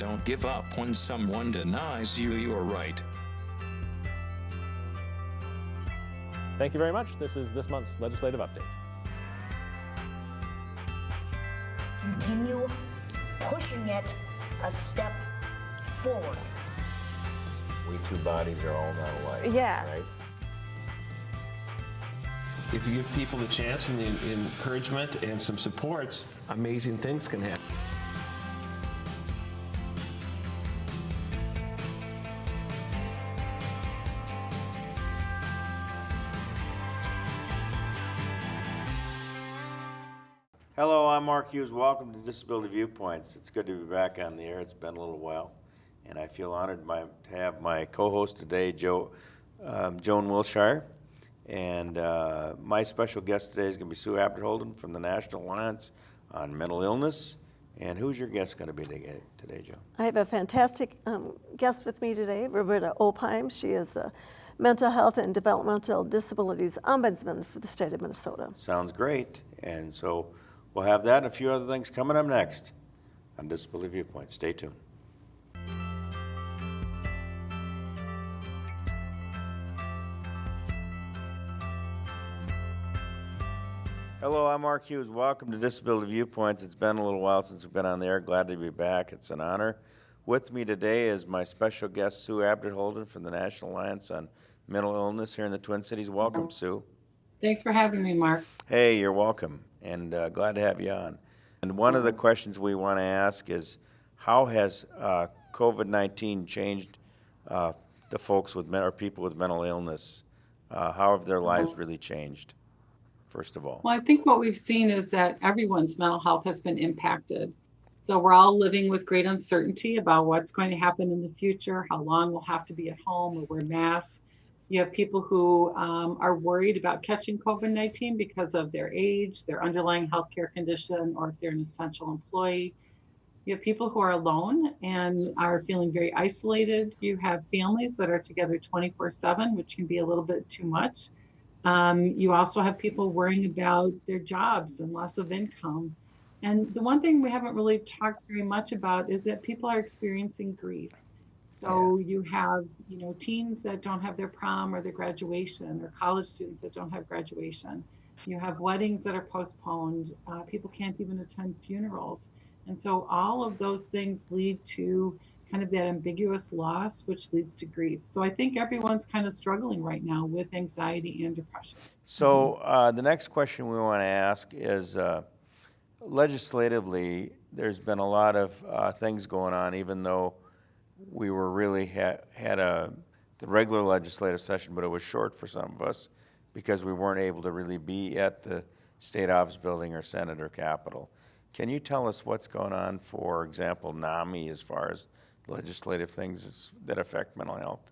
Don't give up when someone denies you your right. Thank you very much. This is this month's legislative update. Continue pushing it a step forward. We two bodies are all not alike. Yeah. Right? If you give people the chance and the encouragement and some supports, amazing things can happen. Mark Hughes. Welcome to Disability Viewpoints. It's good to be back on the air. It's been a little while, and I feel honored my, to have my co-host today, Joe, um, Joan Willshire. And uh, my special guest today is going to be Sue Abderholden from the National Alliance on Mental Illness. And who's your guest going to be today, today Joe? I have a fantastic um, guest with me today, Roberta Opheim. She is the Mental Health and Developmental Disabilities Ombudsman for the state of Minnesota. Sounds great. And so we'll have that and a few other things coming up next on Disability Viewpoint. Stay tuned. Hello, I'm Mark Hughes. Welcome to Disability Viewpoints. It's been a little while since we've been on the air. Glad to be back. It's an honor. With me today is my special guest, Sue Abderholden from the National Alliance on Mental Illness here in the Twin Cities. Welcome, oh, Sue. Thanks for having me, Mark. Hey, you're welcome, and uh, glad to have you on. And one of the questions we want to ask is, how has uh, COVID-19 changed uh, the folks with men, or people with mental illness? Uh, how have their lives really changed? First of all, Well, I think what we've seen is that everyone's mental health has been impacted. So we're all living with great uncertainty about what's going to happen in the future, how long we'll have to be at home or wear masks. You have people who um, are worried about catching COVID 19 because of their age, their underlying healthcare condition, or if they're an essential employee. You have people who are alone and are feeling very isolated. You have families that are together 24 7, which can be a little bit too much. Um, you also have people worrying about their jobs and loss of income. And the one thing we haven't really talked very much about is that people are experiencing grief. So you have, you know, teens that don't have their prom or their graduation, or college students that don't have graduation. You have weddings that are postponed. Uh, people can't even attend funerals. And so all of those things lead to kind of that ambiguous loss, which leads to grief. So I think everyone's kind of struggling right now with anxiety and depression. so uh, the next question we want to ask is, uh, legislatively, there's been a lot of uh, things going on, even though we were really ha- had a the regular legislative session, but it was short for some of us because we weren't able to really be at the state office building or Senate or Capitol. Can you tell us what's going on, for example, NAMI, as far as legislative things that affect mental health?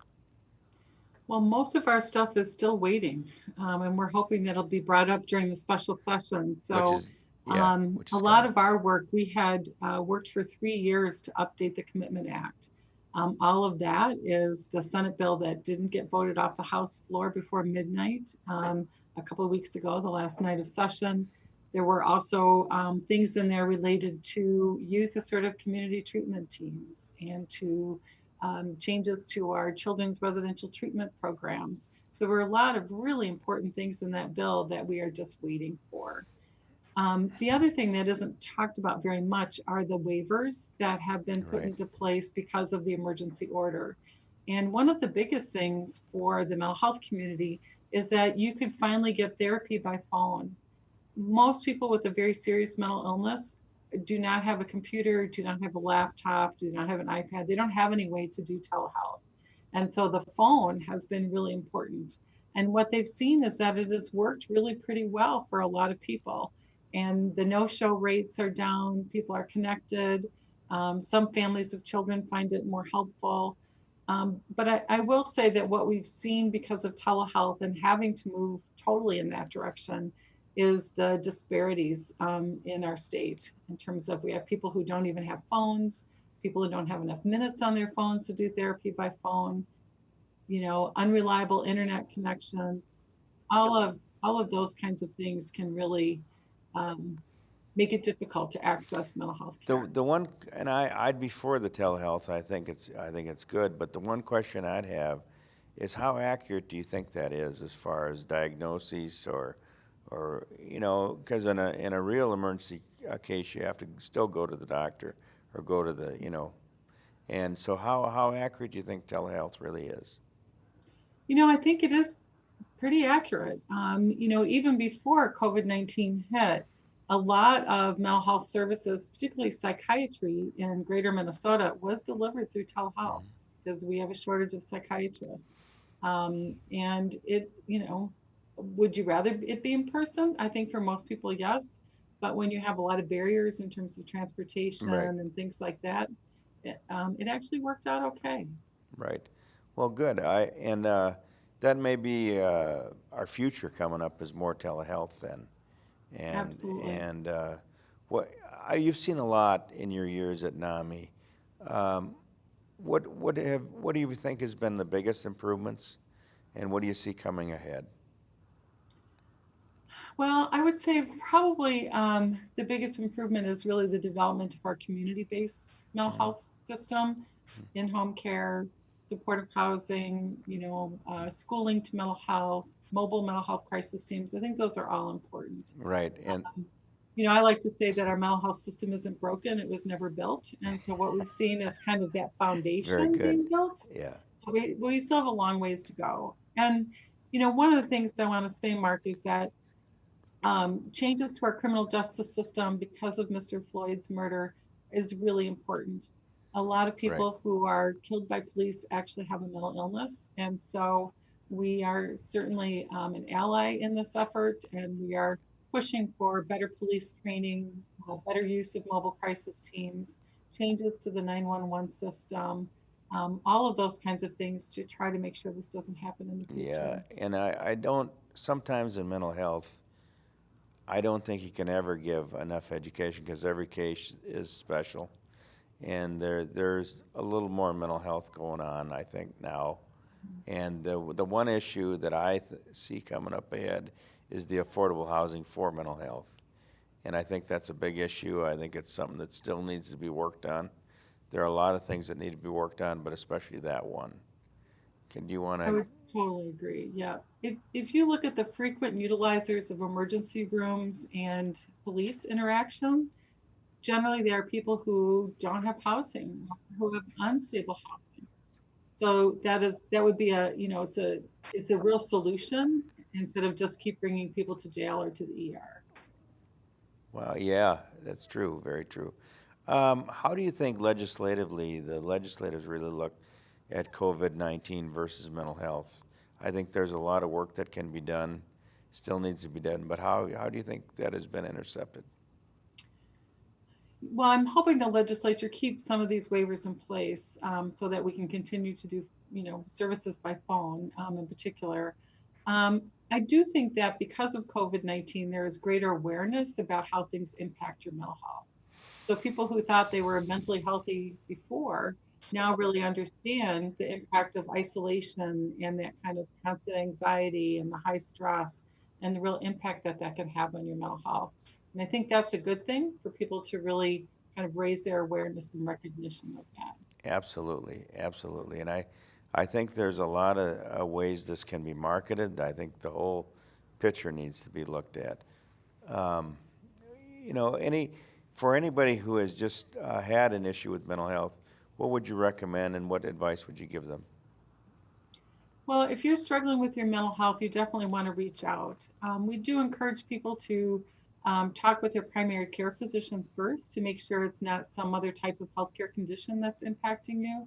Well, most of our stuff is still waiting, um, and we're hoping that it'll be brought up during the special session. So, is, yeah, um, a lot of our work, we had uh, worked for three years to update the Commitment Act. Um, all of that is the Senate bill that didn't get voted off the House floor before midnight um, a couple of weeks ago, the last night of session. There were also um, things in there related to youth assertive community treatment teams and to um, changes to our children's residential treatment programs. So there were a lot of really important things in that bill that we are just waiting for. Um, the other thing that isn't talked about very much are the waivers that have been put Right. into place because of the emergency order. And one of the biggest things for the mental health community is that you could finally get therapy by phone. Most people with a very serious mental illness do not have a computer, do not have a laptop, do not have an iPad. They don't have any way to do telehealth. And so the phone has been really important. And what they've seen is that it has worked really pretty well for a lot of people. And the no show rates are down, people are connected. Um, some families of children find it more helpful. Um, but I, I will say that what we've seen because of telehealth and having to move totally in that direction is the disparities um, in our state in terms of we have people who don't even have phones, people who don't have enough minutes on their phones to do therapy by phone, you know, unreliable internet connections, all of all of those kinds of things can really um, make it difficult to access mental health care. The, the one, and I, I'd be for the telehealth, I think it's, I think it's good, but the one question I'd have is how accurate do you think that is as far as diagnoses or, or, you know, because in a, in a real emergency uh, case, you have to still go to the doctor or go to the, you know, and so how, how accurate do you think telehealth really is? You know, I think it is pretty accurate. Um, you know, even before COVID 19 hit, a lot of mental health services, particularly psychiatry in greater Minnesota, was delivered through telehealth because we have a shortage of psychiatrists. Um, and it, you know, would you rather it be in person? I think for most people, yes. But when you have a lot of barriers in terms of transportation Right. and things like that, it, um, it actually worked out okay. Right. Well, good. I, and, uh, that may be, uh, our future coming up is more telehealth then. And, Absolutely. and, uh, what, I, you've seen a lot in your years at NAMI. Um, what, what have, what do you think has been the biggest improvements? And what do you see coming ahead? Well, I would say probably um, the biggest improvement is really the development of our community-based mental health system, in-home care, supportive housing, you know, uh, schooling to mental health, mobile mental health crisis teams. I think those are all important. Right, and, You know, I like to say that our mental health system isn't broken; it was never built. And so what we've seen is kind of that foundation being built yeah, we, we still have a long ways to go. And, you know, one of the things I want to say, Mark, is that um, changes to our criminal justice system because of Mr. Floyd's murder is really important. A lot of people who are killed by police actually have a mental illness. And so we are certainly um, an ally in this effort, and we are pushing for better police training, uh, better use of mobile crisis teams, changes to the 911 system, um, all of those kinds of things to try to make sure this doesn't happen in the future. yeah. And I, I don't, sometimes in mental health, I don't think you can ever give enough education because every case is special. And there, there's a little more mental health going on, I think, now. And the, the one issue that I see coming up ahead is the affordable housing for mental health. And I think that's a big issue. I think it's something that still needs to be worked on. There are a lot of things that need to be worked on, but especially that one. Can, you want I to? totally agree. Yeah. If, if you look at the frequent utilizers of emergency rooms and police interaction, generally they are people who don't have housing, who have unstable housing. So that is that would be a you know it's a it's a real solution instead of just keep bringing people to jail or to the ER. Well, yeah, that's true, very true. Um, how do you think legislatively the legislators really look at COVID-19 versus mental health? I think there's a lot of work that can be done, still needs to be done, but how, how do you think that has been intercepted? Well, I'm hoping the legislature keeps some of these waivers in place um, so that we can continue to do, you know, services by phone um, in particular. Um, I do think that because of COVID-19, there is greater awareness about how things impact your mental health. So people who thought they were mentally healthy before now really understand the impact of isolation and that kind of constant anxiety and the high stress and the real impact that that can have on your mental health. And I think that's a good thing for people to really kind of raise their awareness and recognition of that. Absolutely, absolutely. And I, I think there's a lot of uh, ways this can be marketed. I think the whole picture needs to be looked at. Um, you know, any, for anybody who has just uh, had an issue with mental health, what would you recommend and what advice would you give them? Well, if you're struggling with your mental health, you definitely want to reach out. Um, we do encourage people to um, talk with their primary care physician first to make sure it's not some other type of healthcare condition that's impacting you.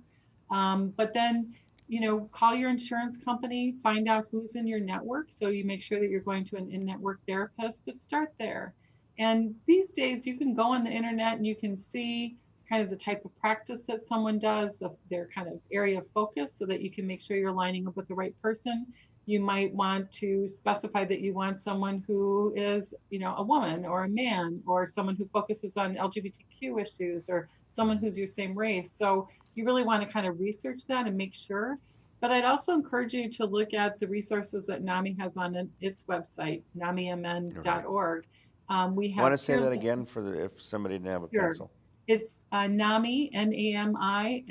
Um, but then, you know, call your insurance company, find out who's in your network. So you make sure that you're going to an in network therapist, but start there. And these days, you can go on the internet and you can see kind of the type of practice that someone does, the, their kind of area of focus, so that you can make sure you're lining up with the right person. You might want to specify that you want someone who is, you know, a woman or a man, or someone who focuses on LGBTQ issues, or someone who's your same race. So you really want to kind of research that and make sure. But I'd also encourage you to look at the resources that NAMI has on its website, namimn.org. Um, we have. Want to say that again for the, if somebody didn't have a Sure. pencil? It's uh, NAMI, N-A-M-I,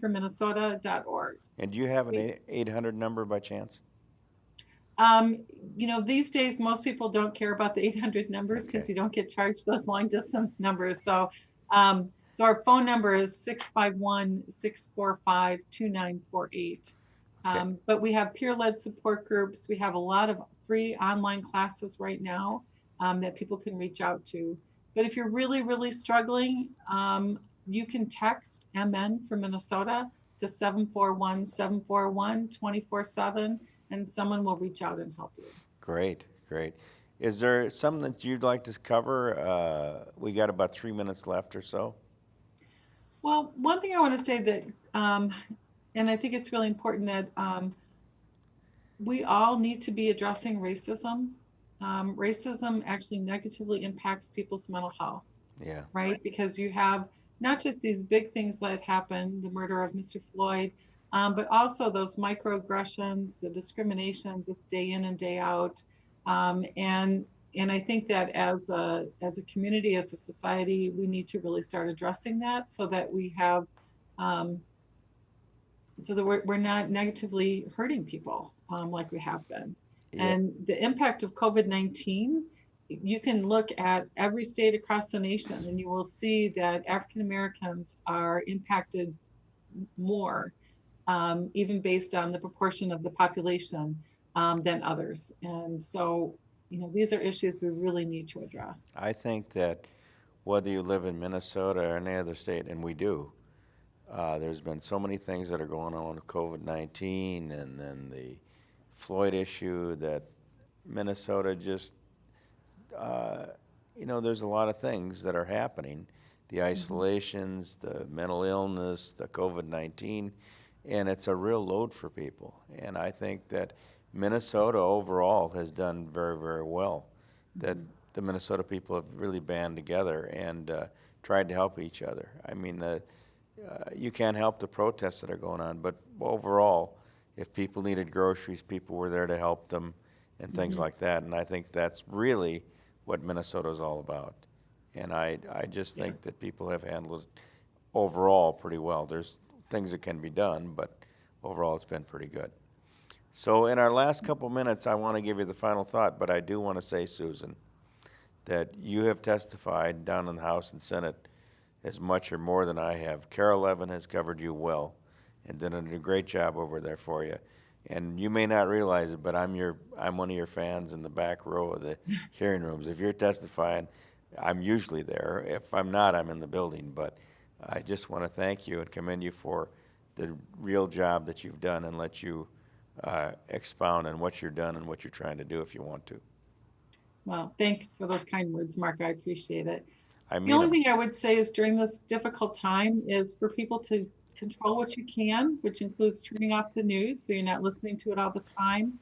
for Minnesota.org. And do you have an eight hundred number by chance? Um, you know, these days, most people don't care about the 800 numbers because Okay. you don't get charged those long distance numbers. So, um, so our phone number is 651 645 2948. Okay. Um, but we have peer led support groups. We have a lot of free online classes right now um, that people can reach out to. But if you're really, really struggling, um, you can text MN from Minnesota to 741 741 24 7 and someone will reach out and help you. Great, great. Is there something that you'd like to cover? Uh, we got about three minutes left or so. Well, one thing I want to say that, um, and I think it's really important that um, we all need to be addressing racism. Um, racism actually negatively impacts people's mental health, Yeah, right? Because you have not just these big things that happen, the murder of Mr. Floyd, um, but also those microaggressions, the discrimination just day in and day out. Um, and and I think that as a as a community, as a society, we need to really start addressing that so that we have um, so that we're, we're not negatively hurting people um, like we have been. Yeah. And the impact of COVID 19, you can look at every state across the nation and you will see that African Americans are impacted more, um, even based on the proportion of the population um, than others. And so, you know, these are issues we really need to address. I think that whether you live in Minnesota or any other state, and we do, uh, there's been so many things that are going on with COVID-19 and then the Floyd issue that Minnesota just, uh, you know, there's a lot of things that are happening. The isolations, the mental illness, the COVID-19, and it's a real load for people. And I think that Minnesota overall has done very, very well. That the Minnesota people have really band together and uh, tried to help each other. I mean, uh, uh, you can't help the protests that are going on, but overall, if people needed groceries, people were there to help them and things like that. And I think that's really what Minnesota is all about. And I, I just think that people have handled it overall pretty well. There's things that can be done, but overall it's been pretty good. So in our last couple minutes, I want to give you the final thought, but I do want to say, Susan, that you have testified down in the House and Senate as much or more than I have. Carol Levin has covered you well and done a great job over there for you. And you may not realize it, but I'm your I'm one of your fans in the back row of the hearing rooms. If you're testifying, I'm usually there. If I'm not, I'm in the building. But I just want to thank you and commend you for the real job that you've done and let you uh, expound on what you're done and what you're trying to do if you want to. Well, thanks for those kind words, Mark. I appreciate it. I The only thing I would say is during this difficult time is for people to control what you can, which includes turning off the news so you're not listening to it all the time.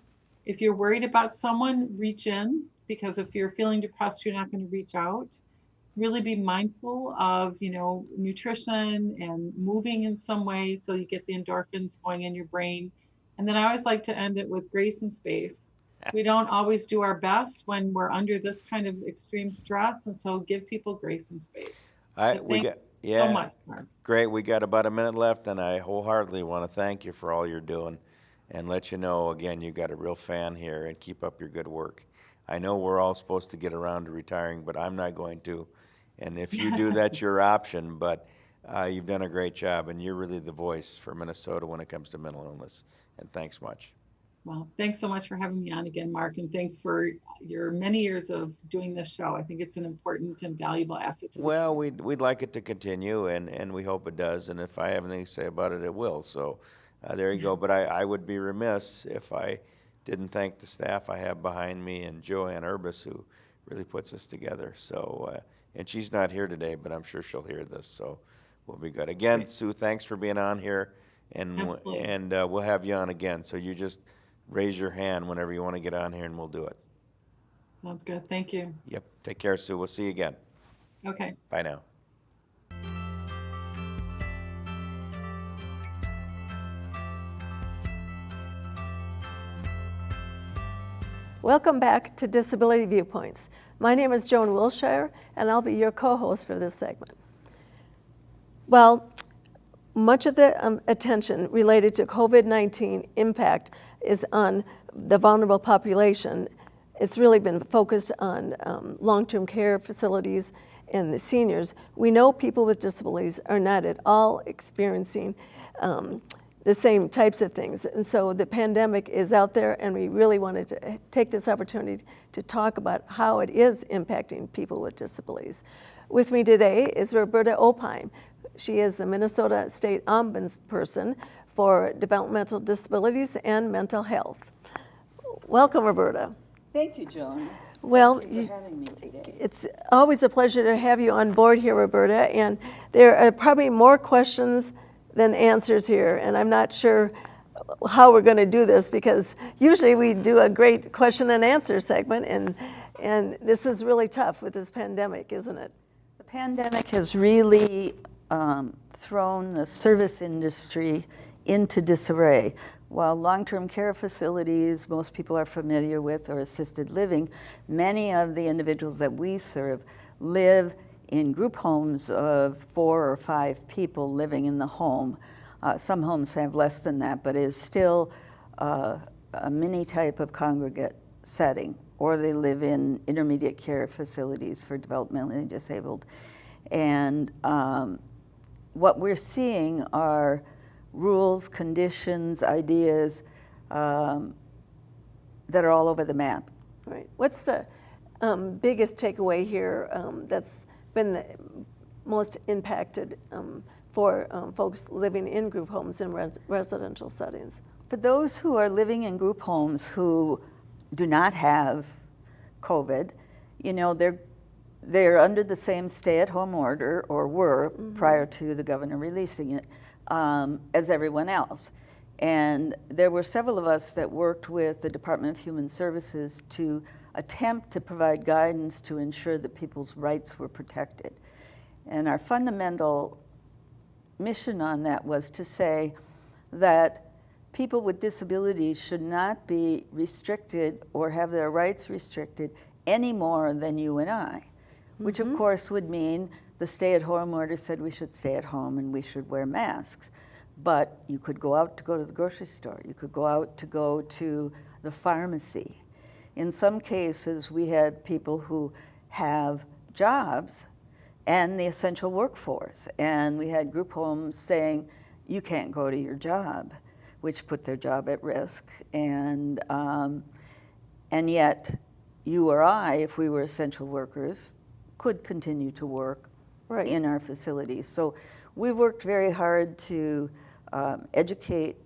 If you're worried about someone, reach in because if you're feeling depressed, you're not going to reach out. Really be mindful of, you know, nutrition and moving in some way so you get the endorphins going in your brain. And then I always like to end it with grace and space. We don't always do our best when we're under this kind of extreme stress, and so give people grace and space. I, so we got, So yeah, much, great. We got about a minute left, and I wholeheartedly want to thank you for all you're doing and let you know again you've got a real fan here and keep up your good work. I know we're all supposed to get around to retiring, but I'm not going to. And if you do, that's your option. But uh, you've done a great job, and you're really the voice for Minnesota when it comes to mental illness. And thanks much. Well, thanks so much for having me on again, Mark, and thanks for your many years of doing this show. I think it's an important and valuable asset to Well, we'd, we'd like it to continue, and, and we hope it does. And if I have anything to say about it, it will. So uh, there you go. But I, I would be remiss if I didn't thank the staff I have behind me and Joanne Urbis, who really puts this together. So, uh, and she's not here today, but I'm sure she'll hear this. So we'll be good. Again, Great. Sue, thanks for being on here, and Absolutely. and uh, we'll have you on again. So you just raise your hand whenever you want to get on here, and we'll do it. Sounds good. Thank you. Yep. Take care, Sue. We'll see you again. Okay. Bye now. Welcome back to Disability Viewpoints. My name is Joan Willshire, and I'll be your co-host for this segment. Well, much of the um, attention related to COVID-19 impact is on the vulnerable population. It's really been focused on um, long-term care facilities and the seniors. We know people with disabilities are not at all experiencing um, the same types of things. And so the pandemic is out there and we really wanted to take this opportunity to talk about how it is impacting people with disabilities. With me today is Roberta Opheim. She is the Minnesota State Ombudsperson for Developmental Disabilities and Mental Health. Welcome, Roberta. Thank you, Joan. Well, Thank you you- for having me today. It's always a pleasure to have you on board here, Roberta, and there are probably more questions than answers here, and I'm not sure how we're going to do this because usually we do a great question and answer segment, and, and this is really tough with this pandemic, isn't it? The pandemic has really um, thrown the service industry into disarray. While long-term care facilities, most people are familiar with, or assisted living, many of the individuals that we serve live in group homes of four or five people living in the home. Uh, some homes have less than that, but is still uh, a mini type of congregate setting, or they live in intermediate care facilities for developmentally disabled. And um, what we're seeing are rules, conditions, ideas um, that are all over the map. Right. What's the um, biggest takeaway here um, that's been the most impacted um, for um, folks living in group homes in res- residential settings? For those who are living in group homes who do not have COVID, you know, they're they're under the same stay-at-home order, or were prior to the governor releasing it, um, as everyone else. And there were several of us that worked with the Department of Human Services to attempt to provide guidance to ensure that people's rights were protected. And our fundamental mission on that was to say that people with disabilities should not be restricted or have their rights restricted any more than you and I, which of mm-hmm. course would mean the stay-at-home order said we should stay at home and we should wear masks. But you could go out to go to the grocery store, you could go out to go to the pharmacy. In some cases, we had people who have jobs and the essential workforce. And we had group homes saying, you can't go to your job, which put their job at risk. And, um, and yet, you or I, if we were essential workers, could continue to work Right. in our facilities. So we worked very hard to um, educate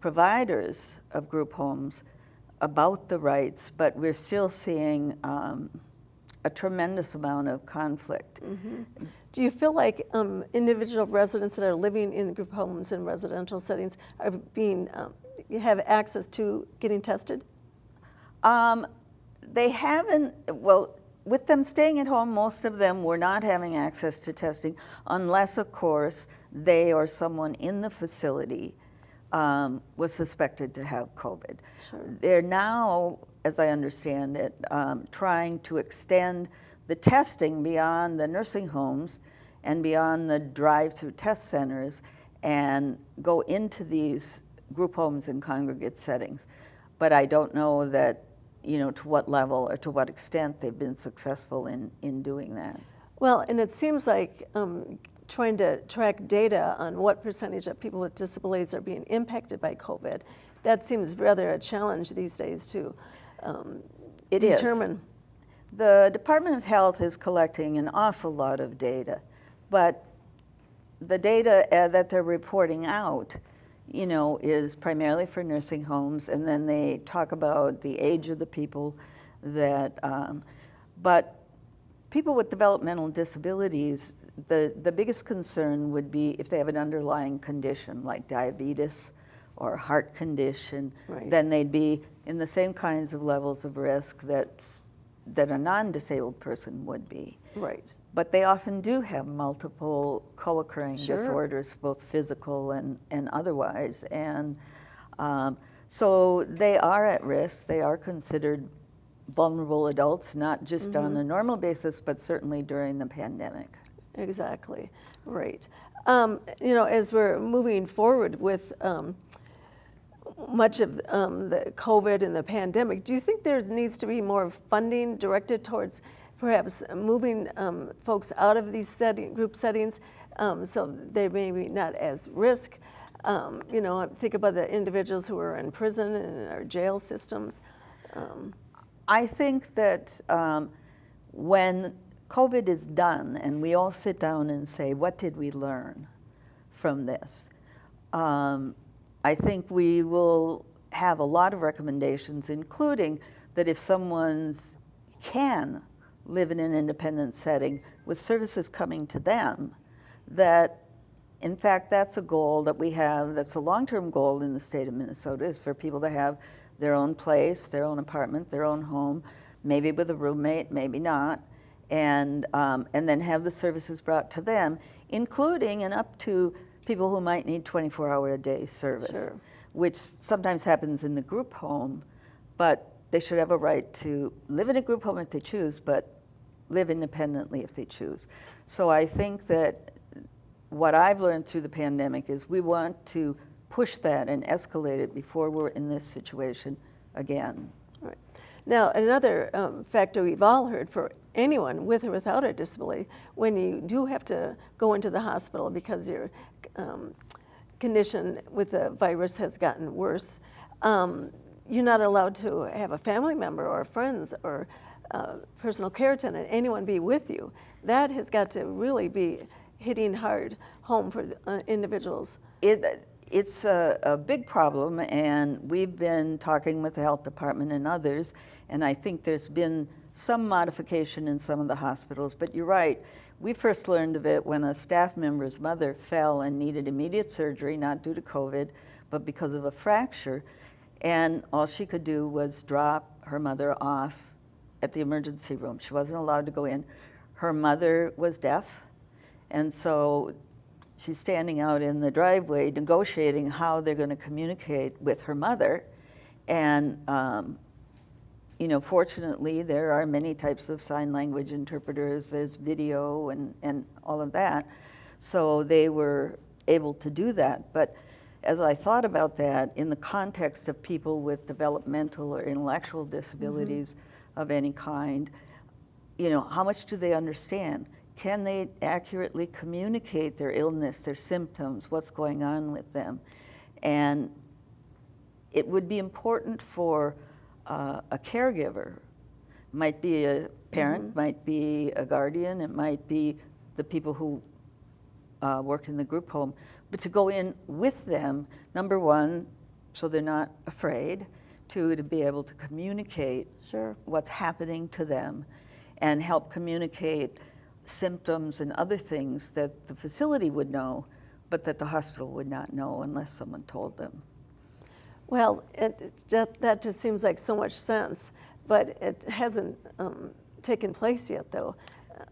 providers of group homes about the rights, but we're still seeing um, a tremendous amount of conflict. Do you feel like um, individual residents that are living in group homes and residential settings are being, um, have access to getting tested? Um, they haven't, well, with them staying at home, most of them were not having access to testing unless, of course, they or someone in the facility um, was suspected to have COVID. They're now, as I understand it, um, trying to extend the testing beyond the nursing homes and beyond the drive-through test centers and go into these group homes and congregate settings. But I don't know that, you know, to what level or to what extent they've been successful in, in doing that. Well, and it seems like um, trying to track data on what percentage of people with disabilities are being impacted by COVID, that seems rather a challenge these days to um, It is. determine. The Department of Health is collecting an awful lot of data, but the data uh, that they're reporting out, you know, is primarily for nursing homes, and then they talk about the age of the people that, um, but people with developmental disabilities, the, the biggest concern would be if they have an underlying condition like diabetes or heart condition, Right. then they'd be in the same kinds of levels of risk that's, that a non-disabled person would be. Right. But they often do have multiple co-occurring Sure. disorders, both physical and, and otherwise. And um, so they are at risk. They are considered vulnerable adults, not just on a normal basis, but certainly during the pandemic. Exactly, right. Um, you know, as we're moving forward with um, much of um, the COVID and the pandemic, do you think there needs to be more funding directed towards perhaps moving um, folks out of these setting, group settings um, so they may be not as risk? Um, you know, think about the individuals who are in prison and in our jail systems. I think that when COVID is done and we all sit down and say, what did we learn from this? Um, I think we will have a lot of recommendations, including that if someone's can live in an independent setting with services coming to them, that in fact that's a goal that we have, that's a long-term goal in the state of Minnesota, is for people to have their own place, their own apartment, their own home, maybe with a roommate, maybe not, and, um, and then have the services brought to them, including and up to people who might need 24-hour a day service, Sure. which sometimes happens in the group home, but they should have a right to live in a group home if they choose, but live independently if they choose. So I think that what I've learned through the pandemic is we want to push that and escalate it before we're in this situation again. Right. Now, another um, factor we've all heard for anyone with or without a disability, when you do have to go into the hospital because your um, condition with the virus has gotten worse, um, you're not allowed to have a family member or friends or uh, personal care attendant, anyone be with you. That has got to really be hitting hard home for uh, individuals. It, it's a, a big problem, and we've been talking with the health department and others, and I think there's been some modification in some of the hospitals, but you're right. We first learned of it when a staff member's mother fell and needed immediate surgery, not due to COVID, but because of a fracture, and all she could do was drop her mother off at the emergency room. She wasn't allowed to go in. Her mother was deaf, and so she's standing out in the driveway negotiating how they're going to communicate with her mother. And, um, you know, fortunately, there are many types of sign language interpreters. There's video and, and all of that. So they were able to do that. But as I thought about that in the context of people with developmental or intellectual mm-hmm. disabilities of any kind, you know, how much do they understand? Can they accurately communicate their illness, their symptoms, what's going on with them? And it would be important for uh, a caregiver, might be a parent, might be a guardian, it might be the people who uh, work in the group home, but to go in with them, number one, so they're not afraid, two, to be able to communicate Sure. what's happening to them and help communicate symptoms and other things that the facility would know, but that the hospital would not know unless someone told them. Well, it, just, that just seems like so much sense, but it hasn't um, taken place yet, though.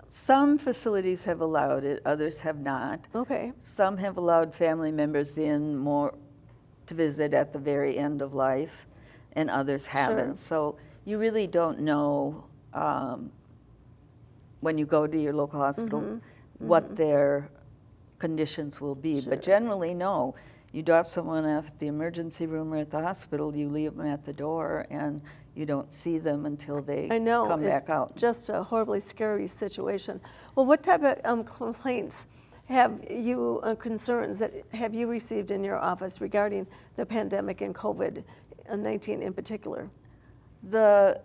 Some facilities have allowed it, others have not. Okay, Some have allowed family members in more to visit at the very end of life, and others haven't. So you really don't know um, when you go to your local hospital what their conditions will be. But generally, no. You drop someone off at the emergency room or at the hospital, you leave them at the door, and you don't see them until they I know. come back out. just a horribly scary situation. Well, what type of um, complaints have you, uh, concerns that have you received in your office regarding the pandemic and COVID-19 in particular? The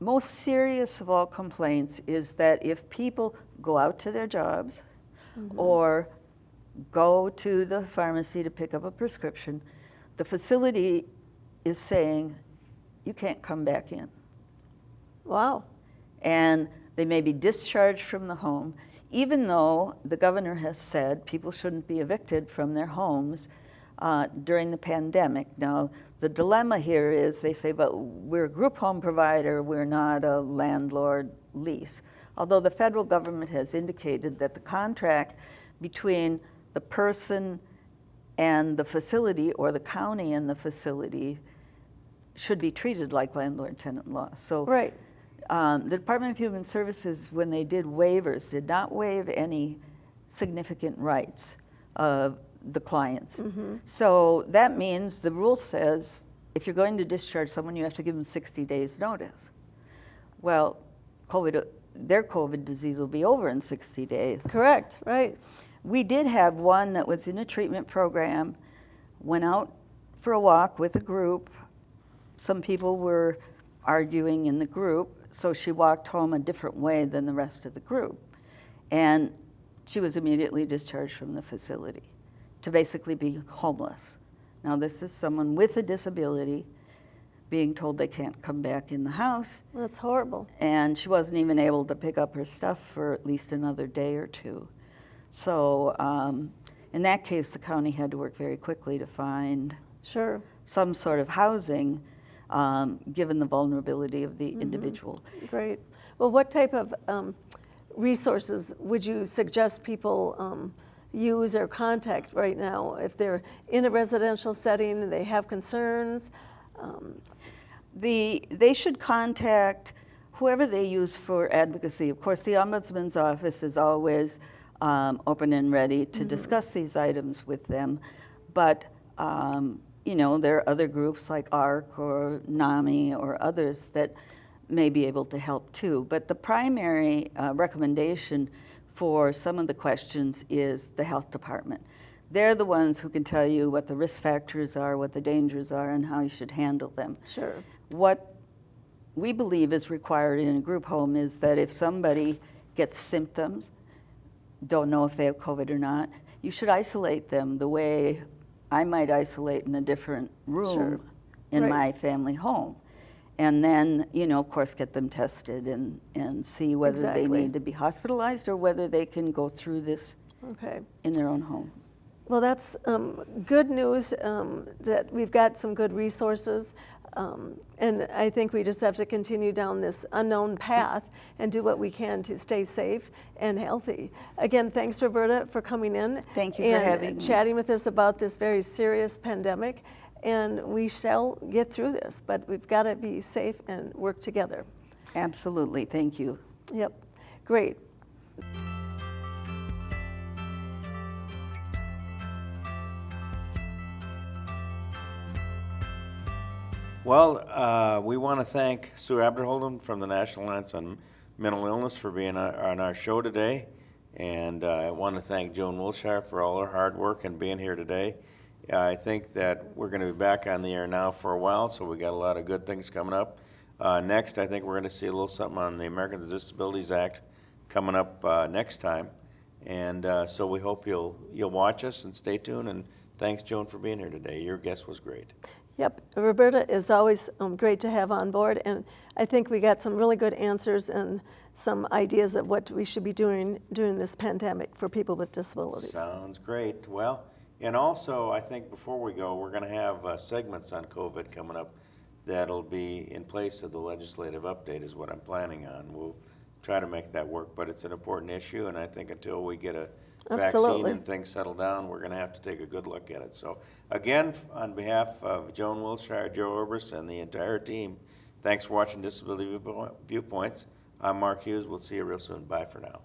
most serious of all complaints is that if people go out to their jobs or go to the pharmacy to pick up a prescription, the facility is saying, you can't come back in. Wow. And they may be discharged from the home, even though the governor has said people shouldn't be evicted from their homes uh, during the pandemic. Now, the dilemma here is they say, but we're a group home provider, we're not a landlord lease. Although the federal government has indicated that the contract between the person and the facility or the county and the facility should be treated like landlord-tenant law. So Right. Um, the Department of Human Services, when they did waivers, did not waive any significant rights of the clients. So that means the rule says if you're going to discharge someone, you have to give them 60 days notice. Well, COVID, their COVID disease will be over in 60 days. Correct, right. We did have one that was in a treatment program, went out for a walk with a group. Some people were arguing in the group, so she walked home a different way than the rest of the group. And she was immediately discharged from the facility to basically be homeless. Now, this is someone with a disability being told they can't come back in the house That's horrible. and she wasn't even able to pick up her stuff for at least another day or two. So um, in that case, the county had to work very quickly to find Sure, some sort of housing, um, given the vulnerability of the individual. great. Well, what type of um, resources would you suggest people um, use or contact right now if they're in a residential setting and they have concerns? Um, The, they should contact whoever they use for advocacy. Of course, the Ombudsman's office is always um, open and ready to discuss these items with them. But, um, you know, there are other groups like ARC or NAMI or others that may be able to help too. But the primary uh, recommendation for some of the questions is the health department. They're the ones who can tell you what the risk factors are, what the dangers are, and how you should handle them. Sure, What we believe is required in a group home is that if somebody gets symptoms, don't know if they have COVID or not, you should isolate them the way I might isolate in a different room Sure. in Right. my family home. And then, you know, of course, get them tested and, and see whether they need to be hospitalized or whether they can go through this okay. in their own home. Well, that's um, good news um, that we've got some good resources. Um, and I think we just have to continue down this unknown path and do what we can to stay safe and healthy. Again, thanks, Roberta, for coming in. Thank you for and having me. chatting with us about this very serious pandemic. And we shall get through this, but we've got to be safe and work together. Absolutely, thank you. Yep, great. Well, uh, we want to thank Sue Abderholden from the National Alliance on Mental Illness for being on our show today. And uh, I want to thank Joan Willshire for all her hard work and being here today. I think that we're going to be back on the air now for a while, so we got a lot of good things coming up. Uh, Next, I think we're going to see a little something on the Americans with Disabilities Act coming up uh, next time. And uh, so we hope you'll, you'll watch us and stay tuned. And thanks, Joan, for being here today. Your guest was great. Yep, Roberta is always um, great to have on board, and I think we got some really good answers and some ideas of what we should be doing during this pandemic for people with disabilities. Sounds great. Well, and also, I think before we go, we're going to have uh, segments on COVID coming up that'll be in place of the legislative update is what I'm planning on. We'll try to make that work, but it's an important issue, and I think until we get a vaccine Absolutely. and things settle down, we're going to have to take a good look at it. So again, on behalf of Joan Willshire, Joe Orbis, and the entire team, thanks for watching Disability Viewpoints. I'm Mark Hughes. We'll see you real soon. Bye for now.